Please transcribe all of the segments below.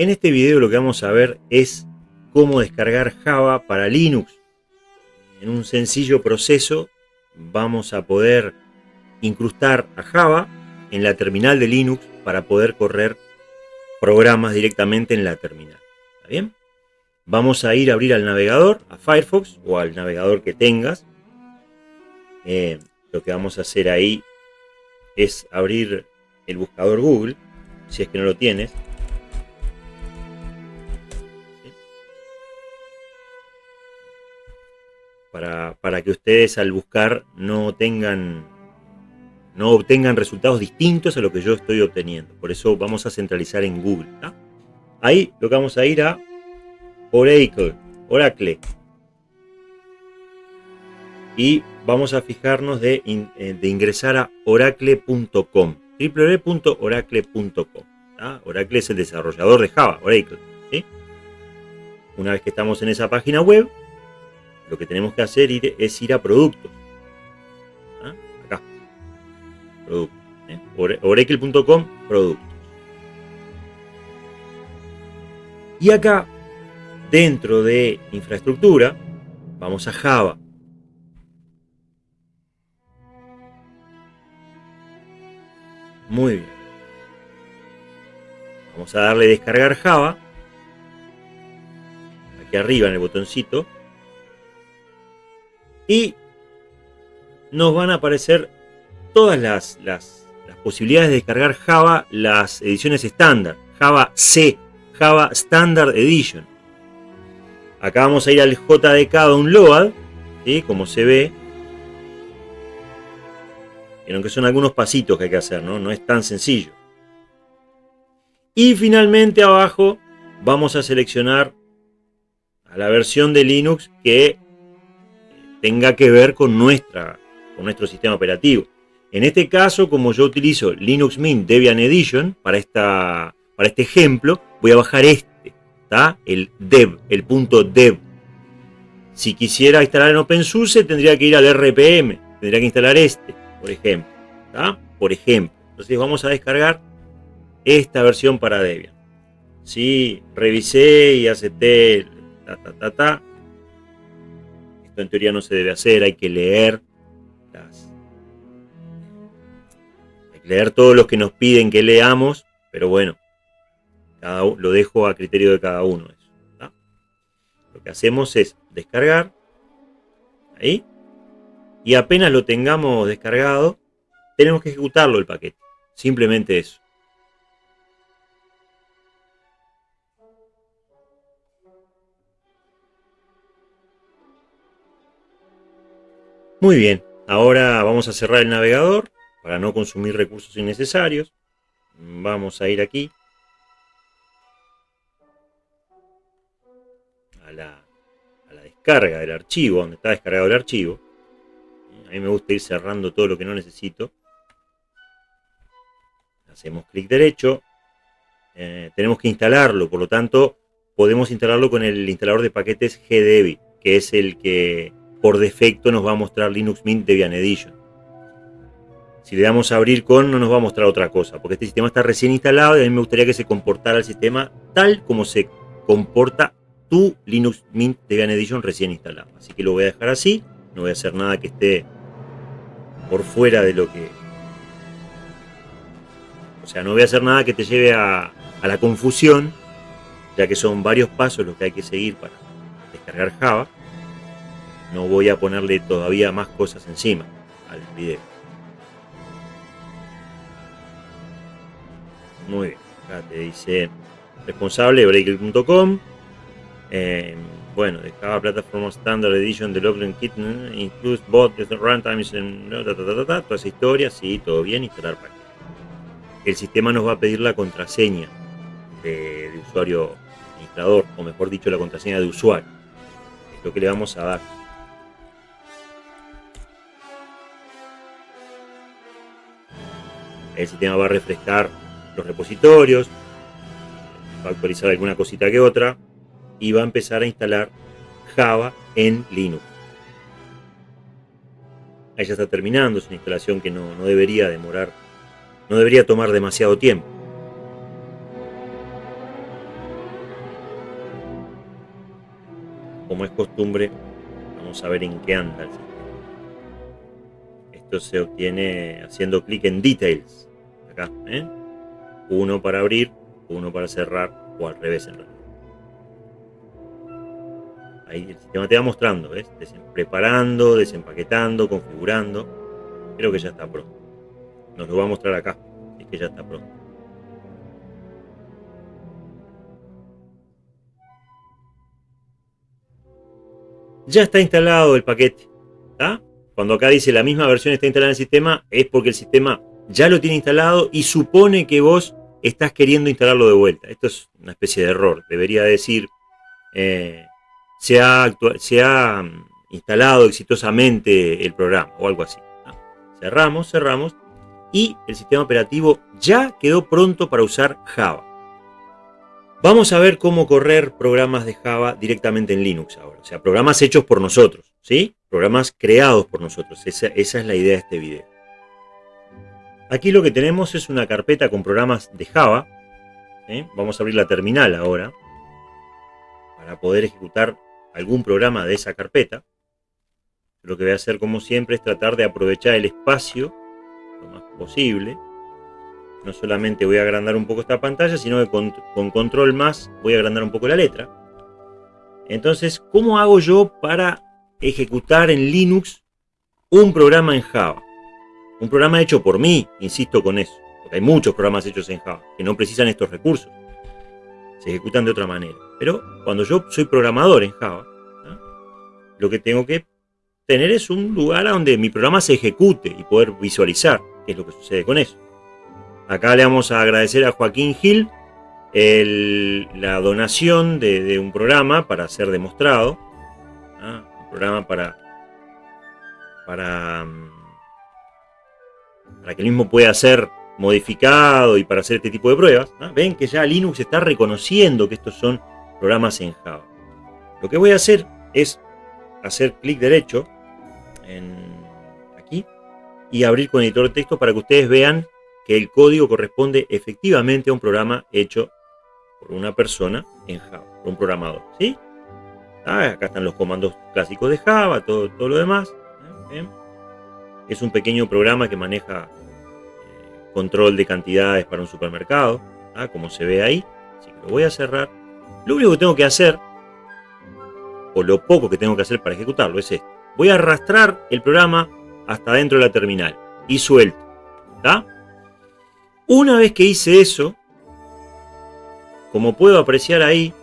En este video lo que vamos a ver es cómo descargar Java para Linux. En un sencillo proceso vamos a poder incrustar a Java en la terminal de Linux para poder correr programas directamente en la terminal. ¿Está bien? Vamos a ir a abrir al navegador, a Firefox o al navegador que tengas. Eh, lo que vamos a hacer ahí es abrir el buscador Google, si es que no lo tienes. Para, para, que ustedes al buscar no tengan no obtengan resultados distintos a lo que yo estoy obteniendo. Por eso vamos a centralizar en Google. Ahí lo que vamos a ir a Oracle. Oracle. Y vamos a fijarnos de, eh, ingresar a oracle.com. www.oracle.com. Oracle es el desarrollador de Java, Oracle. Una vez que estamos en esa página web, lo que tenemos que hacer es ir a productos. Acá. Productos. ¿eh? Oracle.com, productos. Y acá, dentro de infraestructura, vamos a Java. Muy bien. Vamos a darle descargar Java. Aquí arriba en el botoncito. Y nos van a aparecer todas las, posibilidades de descargar Java, las ediciones estándar. Java C, Java Standard Edition. Acá vamos a ir al JDK Download, ¿sí? como se ve aunque son algunos pasitos que hay que hacer, ¿no? No es tan sencillo. Y finalmente abajo vamos a seleccionar a la versión de Linux que tenga que ver con, nuestra, con nuestro sistema operativo. En este caso, como yo utilizo Linux Mint Debian Edition para, esta, para este ejemplo, voy a bajar este, ¿está? el dev, el punto dev. Si quisiera instalar en OpenSUSE tendría que ir al RPM, tendría que instalar este por ejemplo. Por ejemplo. Entonces vamos a descargar esta versión para Debian. Sí, revisé y acepté. Ta, En teoría no se debe hacer, hay que leer Hay que leer todos los que nos piden que leamos, pero bueno, cada, lo dejo a criterio de cada uno. Eso, Lo que hacemos es descargar. Ahí y apenas lo tengamos descargado, tenemos que ejecutarlo el paquete. Simplemente eso. Muy bien, ahora vamos a cerrar el navegador para no consumir recursos innecesarios. Vamos a ir aquí a la, descarga del archivo, donde está descargado el archivo. A mí me gusta ir cerrando todo lo que no necesito. Hacemos clic derecho. Eh, tenemos que instalarlo, por lo tanto, podemos instalarlo con el instalador de paquetes GDebi, que es el que por defecto nos va a mostrar Linux Mint Debian Edition. Si le damos a abrir con, no nos va a mostrar otra cosa, porque este sistema está recién instalado y a mí me gustaría que se comportara el sistema tal como se comporta tu Linux Mint Debian Edition recién instalado. Así que lo voy a dejar así, no voy a hacer nada que esté por fuera de lo que... O sea, no voy a hacer nada que te lleve a, la confusión, ya que son varios pasos los que hay que seguir para descargar Java. No voy a ponerle todavía más cosas encima al video. Muy bien, acá te dice responsable breaker.com. Eh, bueno, de Java Platform Standard Edition Development Kit includes runtimes and toda esa historia, sí, todo bien, instalar paquete. El sistema nos va a pedir la contraseña de, usuario administrador, o mejor dicho, la contraseña de usuario. Es lo que le vamos a dar. el sistema va a refrescar los repositorios, va a actualizar alguna cosita que otra y va a empezar a instalar Java en Linux. Ahí ya está terminando, es una instalación que no, no debería demorar, no debería tomar demasiado tiempo. Como es costumbre, vamos a ver en qué anda el sistema. Esto se obtiene haciendo clic en Details. ¿Eh? Uno para abrir, uno para cerrar, o al revés en realidad. Ahí el sistema te va mostrando, ¿ves? preparando, desempaquetando, configurando. Creo que ya está pronto. Nos lo va a mostrar acá, es que ya está pronto. Ya está instalado el paquete. Cuando acá dice la misma versión está instalada en el sistema, es porque el sistema ya lo tiene instalado y supone que vos estás queriendo instalarlo de vuelta. Esto es una especie de error. Debería decir eh, se ha, mm, instalado exitosamente el programa o algo así. Cerramos, cerramos y el sistema operativo ya quedó pronto para usar Java. Vamos a ver cómo correr programas de Java directamente en Linux ahora. O sea, programas hechos por nosotros, ¿sí? Programas creados por nosotros. Esa, es la idea de este video. Aquí lo que tenemos es una carpeta con programas de Java. Vamos a abrir la terminal ahora para poder ejecutar algún programa de esa carpeta. Lo que voy a hacer como siempre es tratar de aprovechar el espacio lo más posible. No solamente voy a agrandar un poco esta pantalla, sino que con, control más voy a agrandar un poco la letra. Entonces, ¿cómo hago yo para ejecutar en Linux un programa en Java? Un programa hecho por mí, insisto con eso. Porque hay muchos programas hechos en Java que no precisan estos recursos. Se ejecutan de otra manera. Pero cuando yo soy programador en Java, lo que tengo que tener es un lugar donde mi programa se ejecute y poder visualizar qué es lo que sucede con eso. Acá le vamos a agradecer a Joaquín Gil la donación de, un programa para ser demostrado. Un programa para, para, mm, para que el mismo pueda ser modificado y para hacer este tipo de pruebas. Ven que ya Linux está reconociendo que estos son programas en Java. Lo que voy a hacer es hacer clic derecho en aquí y abrir con editor de texto para que ustedes vean que el código corresponde efectivamente a un programa hecho por una persona en Java, por un programador. ¿sí? Ah, acá están los comandos clásicos de Java, todo, todo lo demás. ¿eh? Es un pequeño programa que maneja eh, control de cantidades para un supermercado, ¿ah? como se ve ahí. Así que lo voy a cerrar lo único que tengo que hacer, o lo poco que tengo que hacer para ejecutarlo, es esto. Voy a arrastrar el programa hasta dentro de la terminal y suelto. Una vez que hice eso, como puedo apreciar ahí,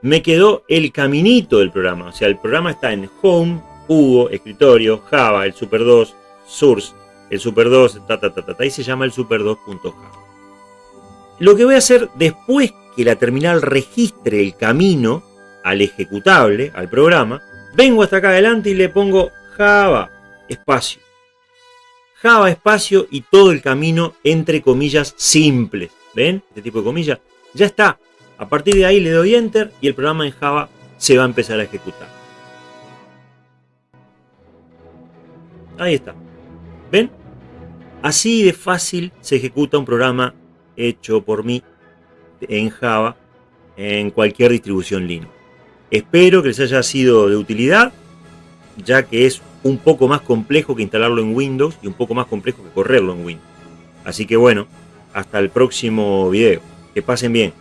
me quedó el caminito del programa. O sea, el programa está en Home, Hugo, Escritorio, Java, el Super 2, Source, el Super 2, ta, ta, ta, ta, y se llama el Super 2.java. Lo que voy a hacer después que la terminal registre el camino al ejecutable, al programa, vengo hasta acá adelante y le pongo Java espacio. Java espacio y todo el camino entre comillas simples. ¿Ven? Este tipo de comillas. Ya está. A partir de ahí le doy Enter y el programa en Java se va a empezar a ejecutar. Ahí está. ¿Ven? Así de fácil se ejecuta un programa hecho por mí en Java en cualquier distribución Linux. Espero que les haya sido de utilidad, ya que es un poco más complejo que instalarlo en Windows y un poco más complejo que correrlo en Windows. Así que bueno, hasta el próximo video. Que pasen bien.